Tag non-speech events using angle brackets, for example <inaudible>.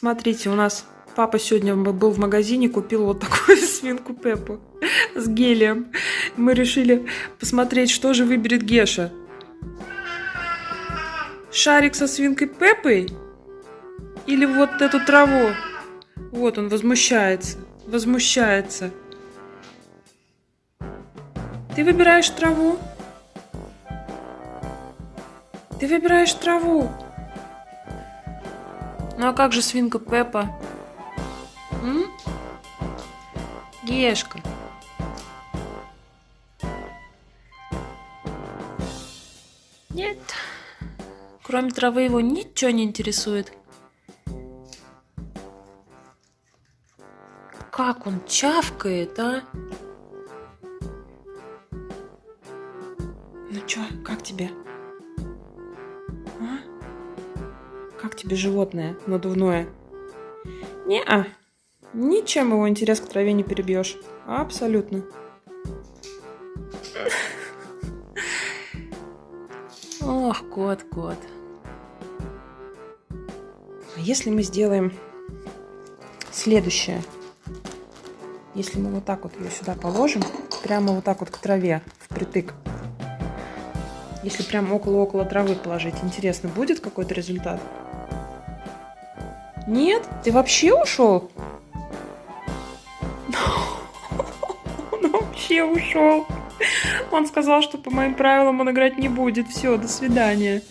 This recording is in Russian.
Смотрите, у нас папа сегодня был в магазине, купил вот такую <laughs> свинку Пеппу с гелием. Мы решили посмотреть, что же выберет Геша. Шарик со свинкой Пеппой? Или вот эту траву? Вот он возмущается, возмущается. Ты выбираешь траву? Ты выбираешь траву. Ну а как же свинка Пеппа? М? Гешка. Нет. Кроме травы его ничего не интересует. Как он чавкает, а? Ну чё, как тебе? Как тебе животное надувное? Не-а. Ничем его интерес к траве не перебьешь. Абсолютно. Ох, кот, кот. А если мы сделаем следующее? Если мы вот так вот ее сюда положим, прямо вот так вот к траве, впритык. Если прям около-около травы положить, интересно, будет какой-то результат? Нет? Ты вообще ушел? Он вообще ушел. Он сказал, что по моим правилам он играть не будет. Все, до свидания.